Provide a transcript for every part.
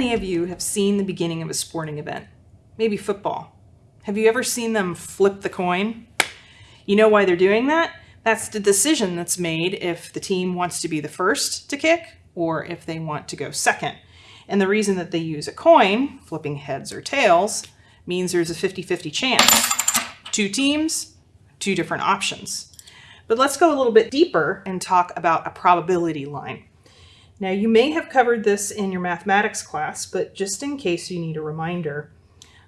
many of you have seen the beginning of a sporting event? Maybe football. Have you ever seen them flip the coin? You know why they're doing that? That's the decision that's made if the team wants to be the first to kick or if they want to go second. And the reason that they use a coin, flipping heads or tails, means there's a 50-50 chance. Two teams, two different options. But let's go a little bit deeper and talk about a probability line. Now you may have covered this in your mathematics class, but just in case you need a reminder,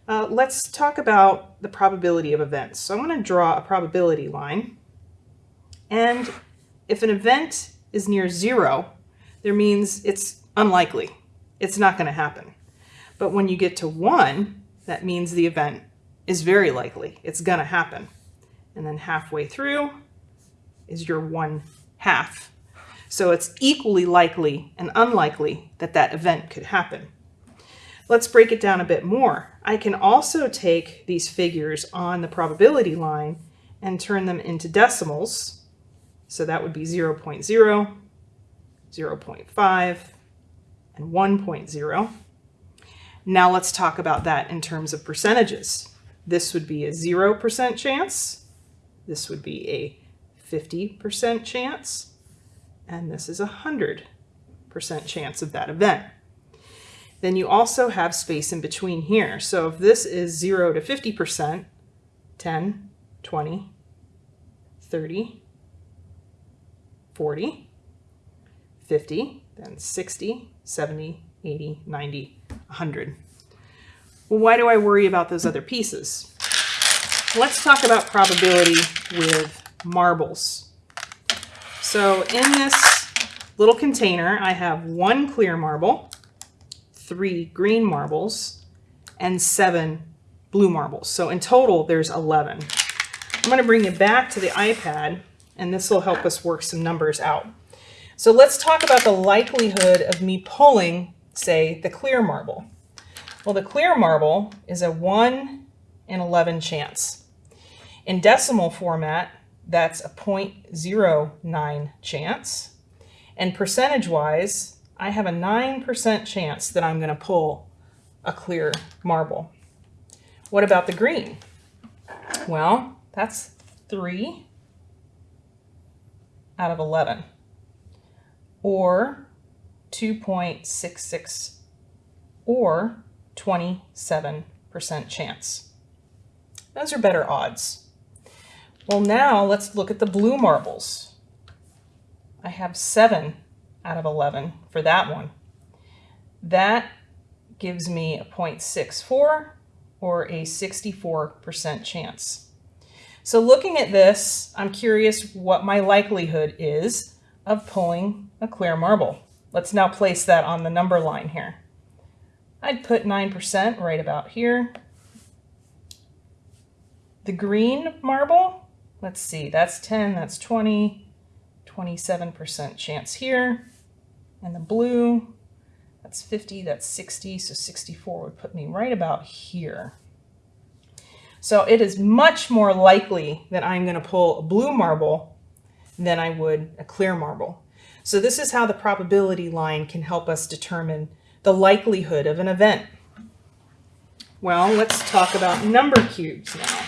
uh, let's talk about the probability of events. So I'm going to draw a probability line. And if an event is near zero, there means it's unlikely. It's not going to happen. But when you get to one, that means the event is very likely. It's going to happen. And then halfway through is your one half so it's equally likely and unlikely that that event could happen. Let's break it down a bit more. I can also take these figures on the probability line and turn them into decimals. So that would be 0, 0.0, 0 0.5, and 1.0. Now let's talk about that in terms of percentages. This would be a 0% chance. This would be a 50% chance and this is a 100% chance of that event. Then you also have space in between here. So if this is 0 to 50%, 10, 20, 30, 40, 50, then 60, 70, 80, 90, 100. Well, why do I worry about those other pieces? Let's talk about probability with marbles. So in this little container, I have one clear marble, three green marbles, and seven blue marbles. So in total, there's 11. I'm going to bring you back to the iPad, and this will help us work some numbers out. So let's talk about the likelihood of me pulling, say, the clear marble. Well, the clear marble is a 1 in 11 chance. In decimal format, that's a 0.09 chance. And percentage-wise, I have a 9% chance that I'm going to pull a clear marble. What about the green? Well, that's 3 out of 11, or 2.66, or 27% chance. Those are better odds. Well, now let's look at the blue marbles. I have 7 out of 11 for that one. That gives me a 0.64 or a 64% chance. So looking at this, I'm curious what my likelihood is of pulling a clear marble. Let's now place that on the number line here. I'd put 9% right about here. The green marble, Let's see, that's 10, that's 20, 27% chance here. And the blue, that's 50, that's 60, so 64 would put me right about here. So it is much more likely that I'm going to pull a blue marble than I would a clear marble. So this is how the probability line can help us determine the likelihood of an event. Well, let's talk about number cubes now.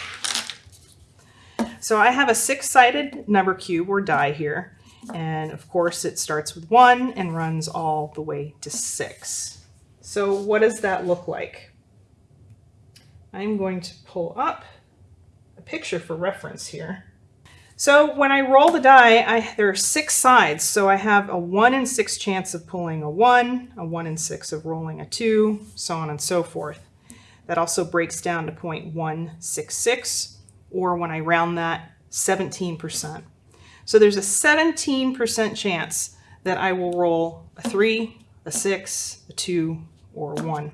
So I have a six-sided number cube or die here. And of course it starts with one and runs all the way to six. So what does that look like? I'm going to pull up a picture for reference here. So when I roll the die, I, there are six sides. So I have a one in six chance of pulling a one, a one in six of rolling a two, so on and so forth. That also breaks down to 0.166 or when I round that, 17%. So there's a 17% chance that I will roll a 3, a 6, a 2, or a 1.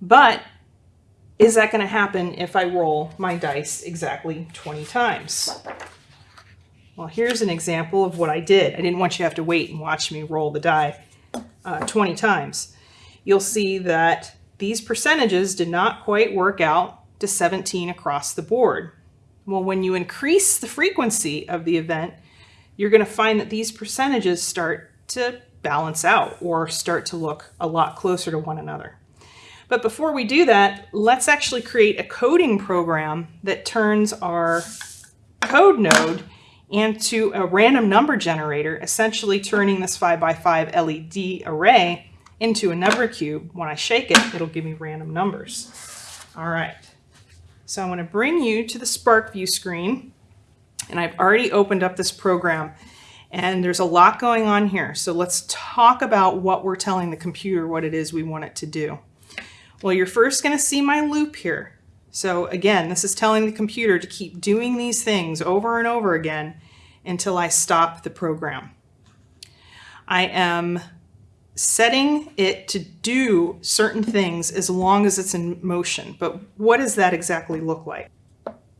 But is that going to happen if I roll my dice exactly 20 times? Well, here's an example of what I did. I didn't want you to have to wait and watch me roll the die uh, 20 times. You'll see that these percentages did not quite work out to 17 across the board. Well, when you increase the frequency of the event, you're going to find that these percentages start to balance out or start to look a lot closer to one another. But before we do that, let's actually create a coding program that turns our code node into a random number generator, essentially turning this 5x5 LED array into a number cube. When I shake it, it'll give me random numbers. All right, so I'm gonna bring you to the SPARKvue screen, and I've already opened up this program, and there's a lot going on here. So let's talk about what we're telling the computer what it is we want it to do. Well, you're first going to see my loop here. So again, this is telling the computer to keep doing these things over and over again until I stop the program. I am setting it to do certain things as long as it's in motion. But what does that exactly look like?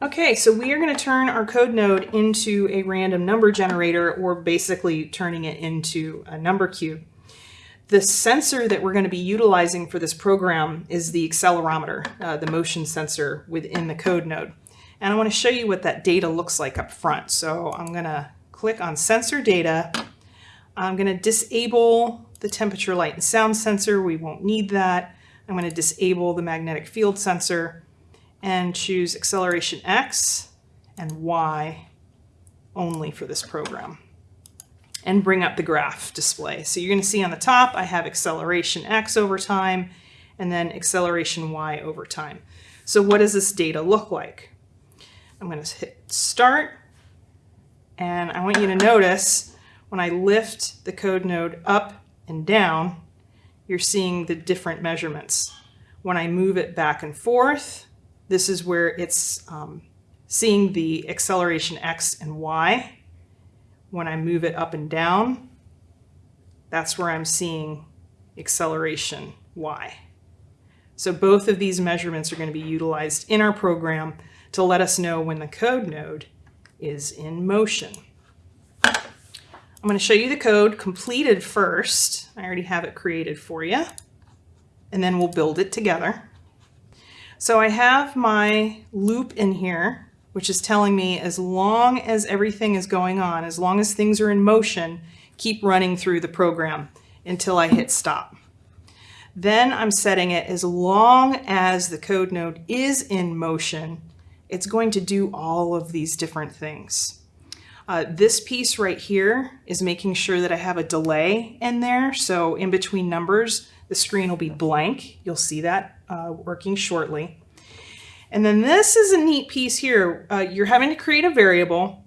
Okay, so we are going to turn our code node into a random number generator or basically turning it into a number cube. The sensor that we're going to be utilizing for this program is the accelerometer, uh, the motion sensor within the code node. And I want to show you what that data looks like up front. So I'm going to click on sensor data. I'm going to disable the temperature, light, and sound sensor. We won't need that. I'm going to disable the magnetic field sensor and choose acceleration X and Y only for this program and bring up the graph display. So you're going to see on the top, I have acceleration x over time and then acceleration y over time. So what does this data look like? I'm going to hit start and I want you to notice when I lift the code node up and down, you're seeing the different measurements. When I move it back and forth, this is where it's um, seeing the acceleration x and y when I move it up and down, that's where I'm seeing acceleration y. So both of these measurements are going to be utilized in our program to let us know when the code node is in motion. I'm going to show you the code completed first. I already have it created for you. And then we'll build it together. So I have my loop in here which is telling me as long as everything is going on, as long as things are in motion, keep running through the program until I hit stop. Then I'm setting it as long as the code node is in motion, it's going to do all of these different things. Uh, this piece right here is making sure that I have a delay in there. So in between numbers, the screen will be blank. You'll see that uh, working shortly. And then this is a neat piece here. Uh, you're having to create a variable,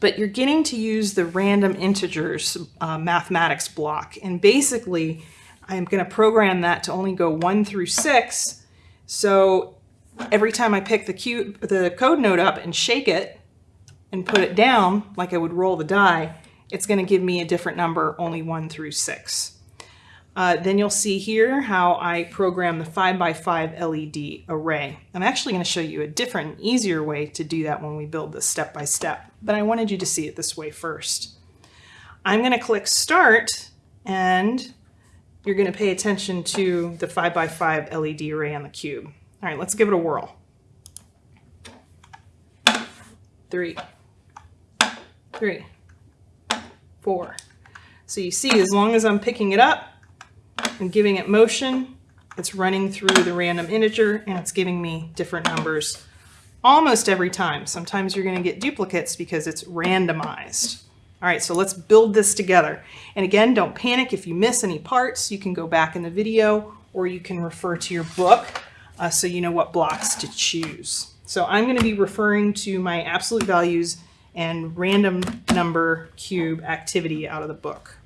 but you're getting to use the random integers uh, mathematics block. And basically, I'm going to program that to only go one through six. So every time I pick the, cube, the code node up and shake it and put it down, like I would roll the die, it's going to give me a different number, only one through six. Uh, then you'll see here how I program the 5x5 LED array. I'm actually going to show you a different, easier way to do that when we build this step by step, but I wanted you to see it this way first. I'm going to click Start, and you're going to pay attention to the 5x5 LED array on the cube. All right, let's give it a whirl. Three, three, four. So you see, as long as I'm picking it up, and giving it motion, it's running through the random integer and it's giving me different numbers almost every time. Sometimes you're going to get duplicates because it's randomized. All right, so let's build this together. And again, don't panic if you miss any parts. You can go back in the video or you can refer to your book uh, so you know what blocks to choose. So I'm going to be referring to my absolute values and random number cube activity out of the book.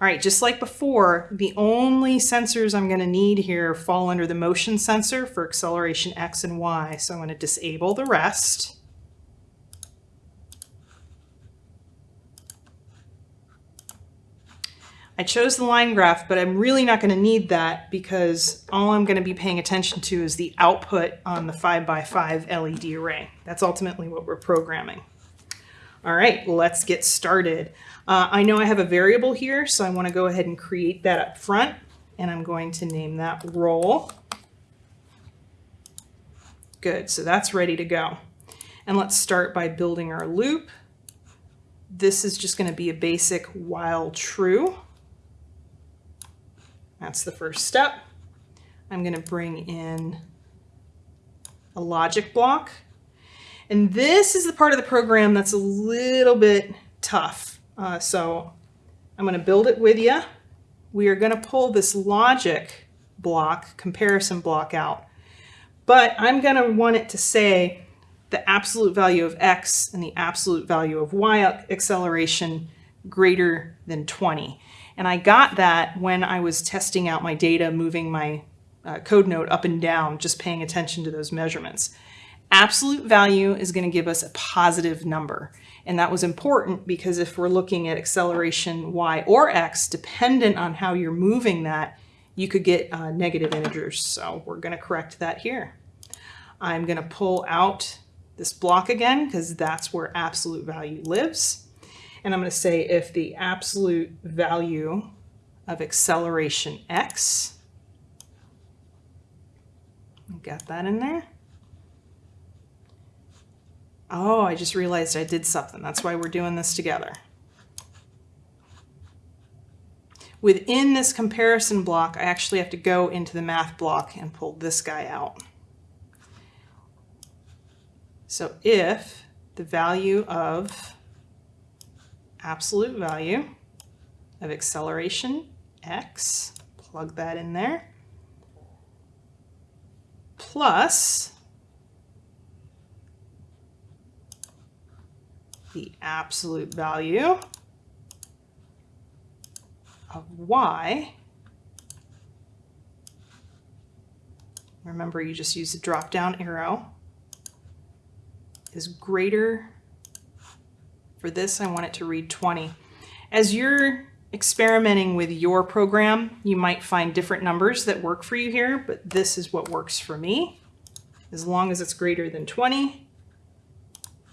All right, just like before, the only sensors I'm gonna need here fall under the motion sensor for acceleration X and Y. So I'm gonna disable the rest. I chose the line graph, but I'm really not gonna need that because all I'm gonna be paying attention to is the output on the 5x5 LED array. That's ultimately what we're programming. All right, let's get started. Uh, I know I have a variable here, so I want to go ahead and create that up front, and I'm going to name that roll. Good, so that's ready to go. And let's start by building our loop. This is just going to be a basic while true. That's the first step. I'm going to bring in a logic block. And this is the part of the program that's a little bit tough. Uh, so I'm going to build it with you. We are going to pull this logic block, comparison block out. But I'm going to want it to say the absolute value of x and the absolute value of y acceleration greater than 20. And I got that when I was testing out my data, moving my uh, code node up and down, just paying attention to those measurements. Absolute value is going to give us a positive number. And that was important because if we're looking at acceleration y or x, dependent on how you're moving that, you could get uh, negative integers. So we're going to correct that here. I'm going to pull out this block again because that's where absolute value lives. And I'm going to say if the absolute value of acceleration x, we got that in there. Oh, I just realized I did something. That's why we're doing this together. Within this comparison block, I actually have to go into the math block and pull this guy out. So if the value of absolute value of acceleration x, plug that in there, plus the absolute value of y. Remember, you just use the drop down arrow is greater. For this, I want it to read 20. As you're experimenting with your program, you might find different numbers that work for you here, but this is what works for me. As long as it's greater than 20,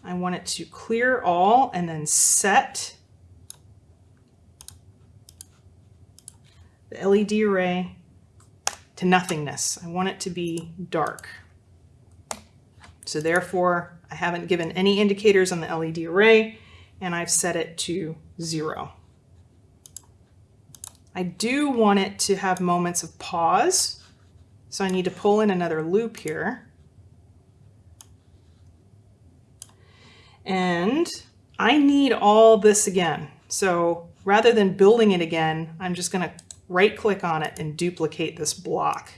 I want it to clear all and then set the LED array to nothingness. I want it to be dark. So therefore, I haven't given any indicators on the LED array, and I've set it to zero. I do want it to have moments of pause, so I need to pull in another loop here. And I need all this again. So rather than building it again, I'm just going to right click on it and duplicate this block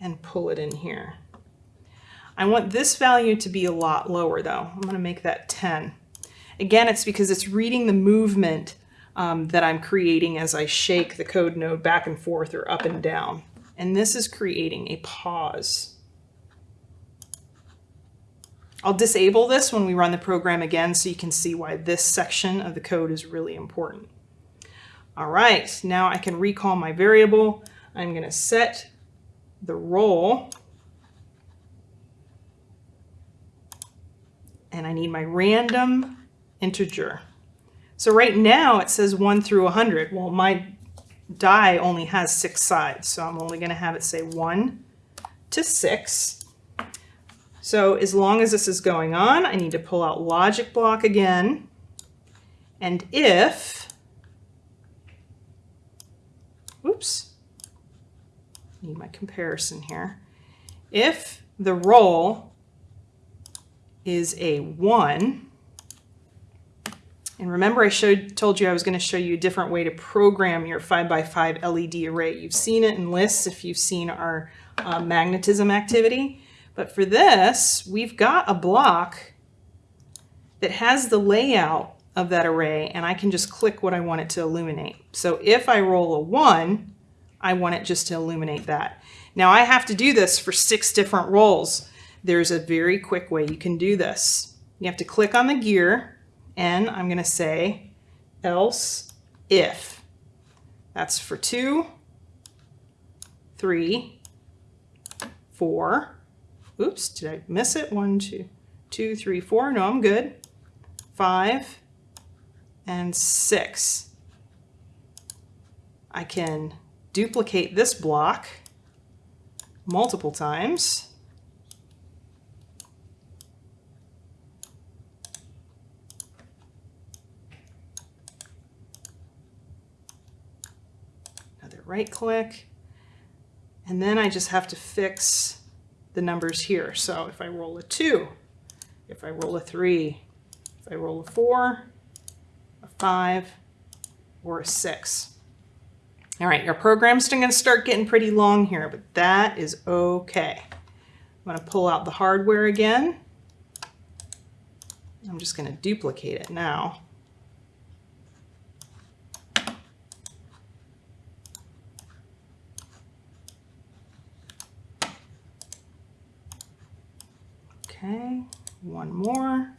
and pull it in here. I want this value to be a lot lower though. I'm going to make that 10. Again, it's because it's reading the movement um, that I'm creating as I shake the code node back and forth or up and down. And this is creating a pause. I'll disable this when we run the program again so you can see why this section of the code is really important. All right, now I can recall my variable. I'm going to set the roll and I need my random integer. So right now it says 1 through 100. Well, my die only has six sides, so I'm only going to have it say 1 to 6. So as long as this is going on, I need to pull out logic block again. And if, oops, need my comparison here. If the roll is a 1. And remember I showed, told you I was going to show you a different way to program your 5x5 LED array. You've seen it in lists if you've seen our uh, magnetism activity. But for this, we've got a block that has the layout of that array and I can just click what I want it to illuminate. So if I roll a 1, I want it just to illuminate that. Now I have to do this for six different rolls there's a very quick way you can do this. You have to click on the gear and I'm going to say else if. That's for two, three, four. Oops, did I miss it? One, two, two, three, four. No, I'm good. Five and six. I can duplicate this block multiple times Another right click, and then I just have to fix the numbers here. So if I roll a two, if I roll a three, if I roll a four, a five, or a six. All right, your program's going to start getting pretty long here, but that is okay. I'm going to pull out the hardware again. I'm just going to duplicate it now. Okay, one more.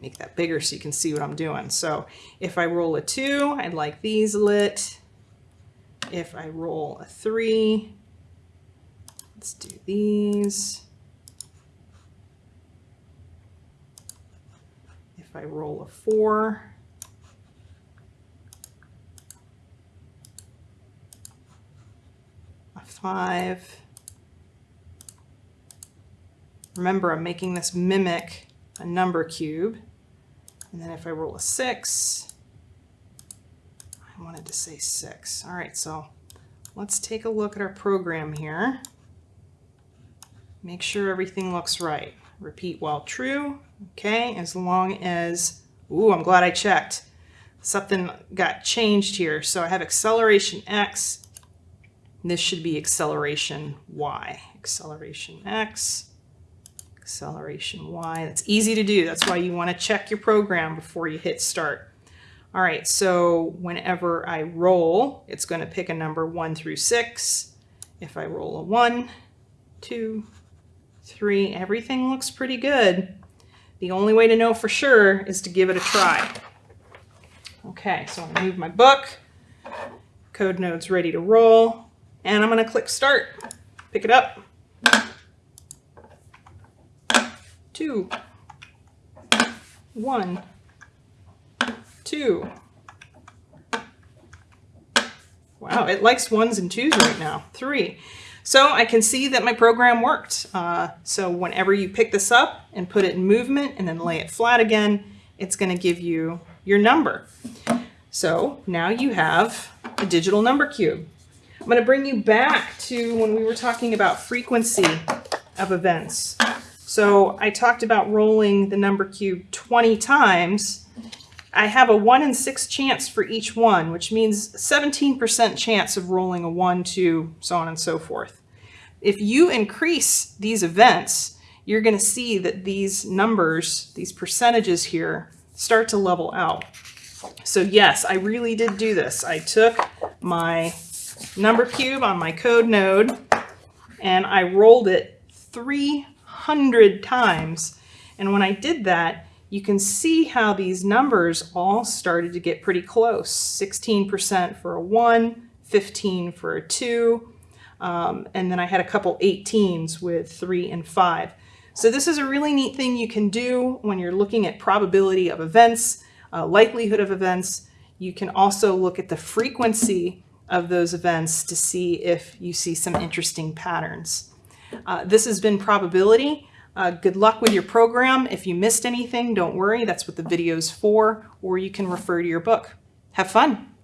Make that bigger so you can see what I'm doing. So if I roll a two, I'd like these lit. If I roll a three, let's do these. If I roll a four, five. Remember, I'm making this mimic a number cube. And then if I roll a six, I wanted to say six. All right, so let's take a look at our program here. Make sure everything looks right. Repeat while true. Okay, as long as, ooh, I'm glad I checked. Something got changed here. So I have acceleration X. This should be acceleration Y. Acceleration X acceleration Y. That's easy to do. That's why you want to check your program before you hit start. All right, so whenever I roll, it's going to pick a number one through six. If I roll a one, two, three, everything looks pretty good. The only way to know for sure is to give it a try. Okay, so gonna move my book. Code node's ready to roll. And I'm gonna click start. Pick it up. two, one, two. Wow, it likes ones and twos right now. Three. So I can see that my program worked. Uh, so whenever you pick this up and put it in movement and then lay it flat again, it's going to give you your number. So now you have a digital number cube. I'm going to bring you back to when we were talking about frequency of events. So I talked about rolling the number cube 20 times. I have a 1 in 6 chance for each one, which means 17% chance of rolling a 1, 2, so on and so forth. If you increase these events, you're going to see that these numbers, these percentages here, start to level out. So yes, I really did do this. I took my number cube on my code node and I rolled it three hundred times. And when I did that, you can see how these numbers all started to get pretty close. 16% for a 1, 15 for a 2, um, and then I had a couple 18s with 3 and 5. So this is a really neat thing you can do when you're looking at probability of events, uh, likelihood of events. You can also look at the frequency of those events to see if you see some interesting patterns. Uh, this has been probability. Uh, good luck with your program. If you missed anything, don't worry. That's what the video's for, or you can refer to your book. Have fun.